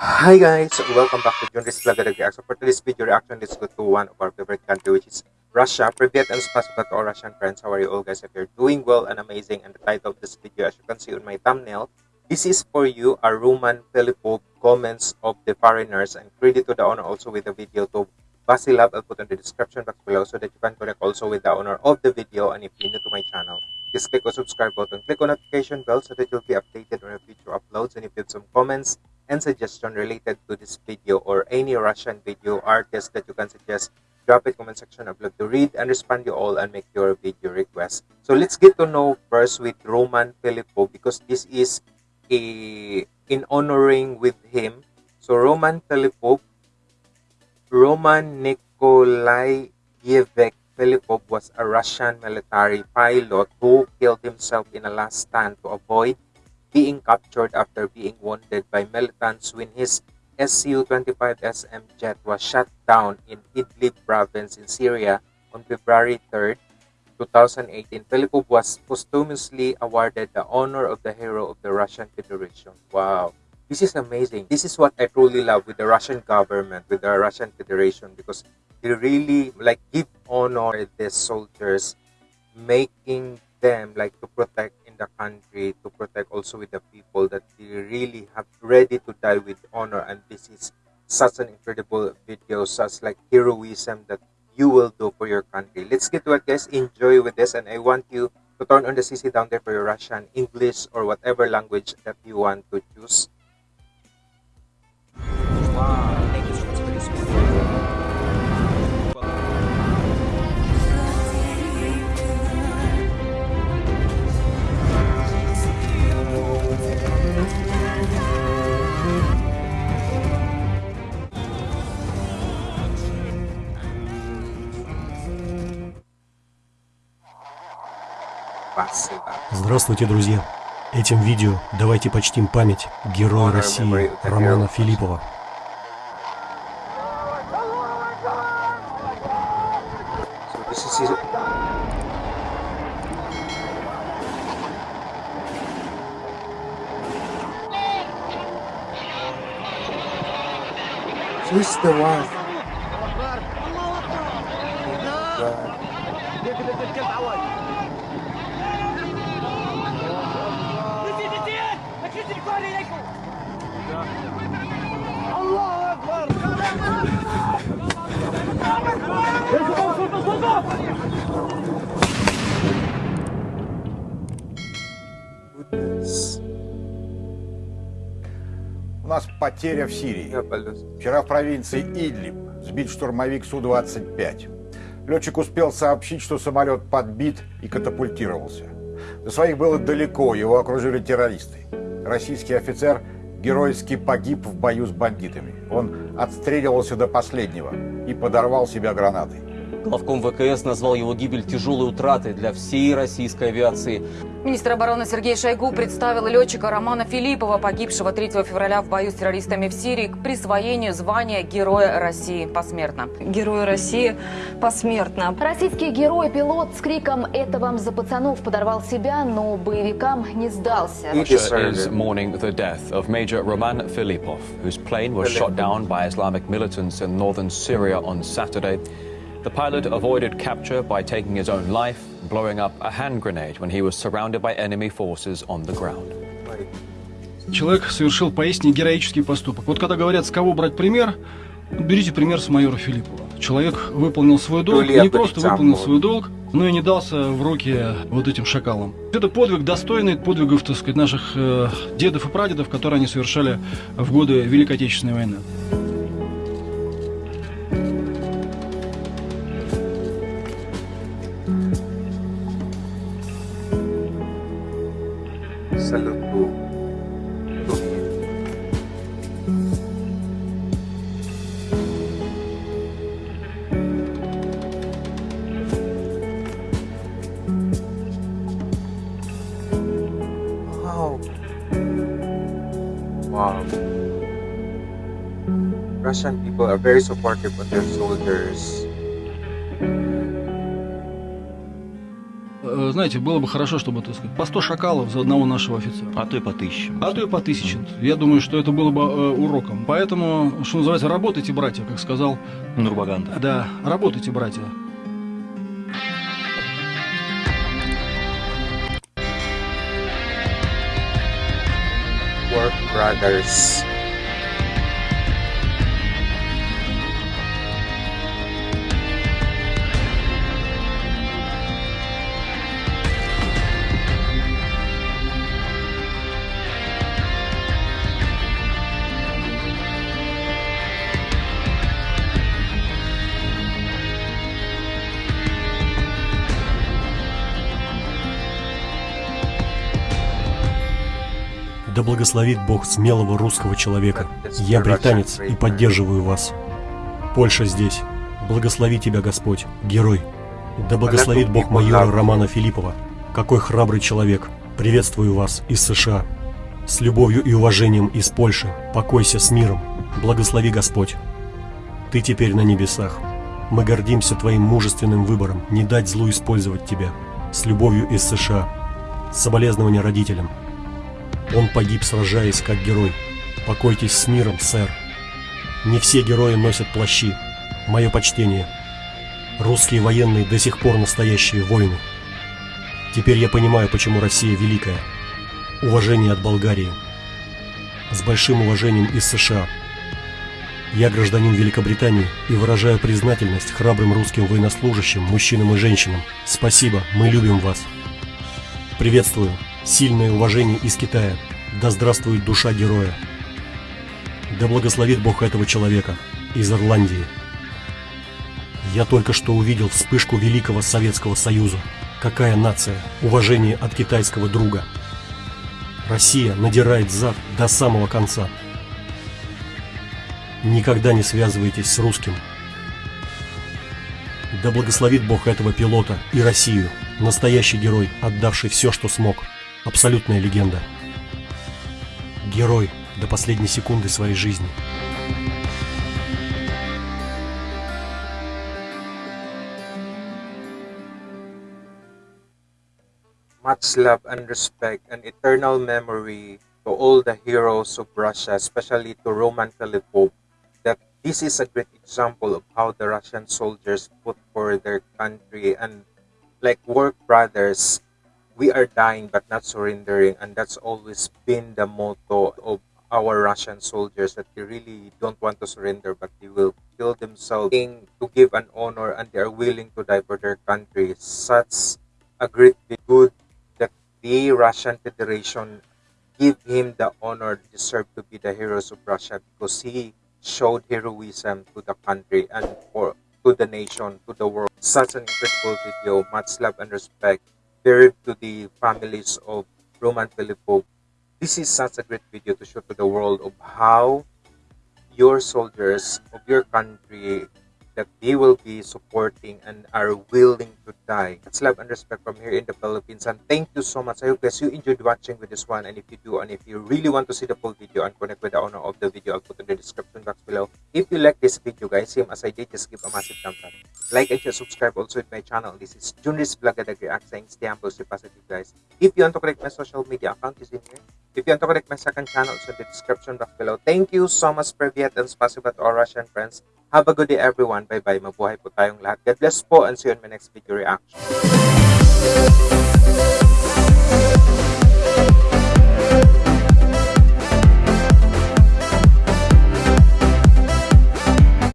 Hi guys, welcome back to Junris Vlog again. So for today's video reaction, let's go to one of our favorite country which is Russia. Privet and spasiba to all Russian friends. How are you all guys? If you're doing well and amazing and the title of this video as you can see on my thumbnail, this is for you a Roman Philippov comments of the foreigners and credit to the owner also with the video to Vasilab. I'll put in the description box below so that you can connect also with the owner of the video and if you're new to my channel just click on subscribe button click on notification bell so that you'll be updated on our future uploads and if you have some comments and suggestion related to this video or any Russian video artist that you can suggest, drop it comment section. I'd love to read and respond you all and make your video request. So let's get to know first with Roman Filippo because this is a in honoring with him. So Roman Filippo, Roman Nikolaevich Filipov was a Russian military pilot who killed himself in a last stand to avoid being captured after being wounded by militants when his Su-25SM jet was shot down in Idlib province in Syria on February 3, 2018. Filipov was posthumously awarded the honor of the Hero of the Russian Federation. Wow. This is amazing. This is what I truly love with the Russian government, with the Russian Federation, because they really like give honor to the soldiers, making them like to protect to protect also with the people that they really have ready to die with honor. And this is such an incredible video such like heroism that you will do for your country. Let's get to it guys enjoy with this and i want you to turn on the cc down there for your russian english or whatever language that you want to choose. Wow. Здравствуйте, друзья! Этим видео давайте почтим память героя России Романа Филиппова. Who's the one? У нас потеря в Сирии. Вчера в провинции Идлиб сбит штурмовик Су-25. Летчик успел сообщить, что самолет подбит и катапультировался. До своих было далеко, его окружили террористы. Российский офицер геройски погиб в бою с бандитами. Он отстреливался до последнего и подорвал себя гранатой. Главком ВКС назвал его гибель тяжелой утратой для всей российской авиации. Министр обороны Сергей Шойгу представил летчика Романа Филиппова, погибшего 3 февраля в бою с террористами в Сирии, к присвоению звания Героя России посмертно. Герой России посмертно. Российский герой-пилот с криком «Это вам за пацанов» подорвал себя, но боевикам не сдался. Filipov, whose plane was shot down by Islamic militants in northern Syria on Saturday. The pilot avoided capture by taking his own life, blowing up a hand grenade when he was surrounded by enemy forces on the ground. Человек совершил поистине героический поступок. Вот когда говорят, с кого брать пример, берите пример с майора Филиппова. Человек выполнил свой долг, не просто выполнил свой долг, но и не дался в руки вот этим шакалам. Это подвиг достойный подвигов, так сказать, наших э, дедов и прадедов, которые они совершали в годы Великой Отечественной войны. Russian people are very supportive of their soldiers. э, знаете, было бы хорошо, чтобы, так сказать, по 100 шакалов за одного нашего офицера. А то и по тысяче. А то и по тысяче. Я думаю, что это было бы э, уроком. Поэтому, что называется, работайте, братья, как сказал Нурбаганда. Да, работайте, братья. Work Brothers Да благословит Бог смелого русского человека. Я британец и поддерживаю вас. Польша здесь. Благослови тебя Господь, герой. Да благословит Бог майора Романа Филиппова. Какой храбрый человек. Приветствую вас из США. С любовью и уважением из Польши. Покойся с миром. Благослови Господь. Ты теперь на небесах. Мы гордимся твоим мужественным выбором не дать злу использовать тебя. С любовью из США. Соболезнования родителям. Он погиб, сражаясь как герой. Покойтесь с миром, сэр. Не все герои носят плащи. Мое почтение. Русские военные до сих пор настоящие воины. Теперь я понимаю, почему Россия великая. Уважение от Болгарии. С большим уважением из США. Я гражданин Великобритании и выражаю признательность храбрым русским военнослужащим, мужчинам и женщинам. Спасибо, мы любим вас. Приветствую. Сильное уважение из Китая. Да здравствует душа героя. Да благословит Бог этого человека из Ирландии. Я только что увидел вспышку Великого Советского Союза. Какая нация? Уважение от китайского друга. Россия надирает зад до самого конца. Никогда не связывайтесь с русским. Да благословит Бог этого пилота и Россию. Настоящий герой, отдавший все, что смог. Абсолютная легенда. Герой до последней секунды своей жизни. Much love and respect and eternal memory to all the heroes of Russia, especially to Roman Filipov, that this is a great example of how the Russian soldiers put for their country and like work brothers we are dying but not surrendering and that's always been the motto of our Russian soldiers that they really don't want to surrender but they will kill themselves. To give an honor and they are willing to die for their country. Such a great good that the Russian Federation give him the honor deserved to be the heroes of Russia because he showed heroism to the country and for to the nation to the world. Such an incredible video. Much love and respect buried to the families of Roman Filipov. This is such a great video to show to the world of how your soldiers of your country that they will be supporting and are willing to die. That's love and respect from here in the Philippines. And thank you so much. I hope guys you enjoyed watching with this one. And if you do, and if you really want to see the full video and connect with the owner of the video, I'll put in the description box below. If you like this video, guys, same as I did, just give a massive thumbs up. Like and subscribe also with my channel. This is Junris Blagadag React saying stay humble, stay positive, guys. If you want to connect my social media account is in here. If you want to connect my second channel, it's in the description box below. Thank you so much, for Privyet, and spasiba to our Russian friends. Have a good day everyone. Bye-bye. Mabuhay po tayong lahat. God bless po and see you in my next video reaction.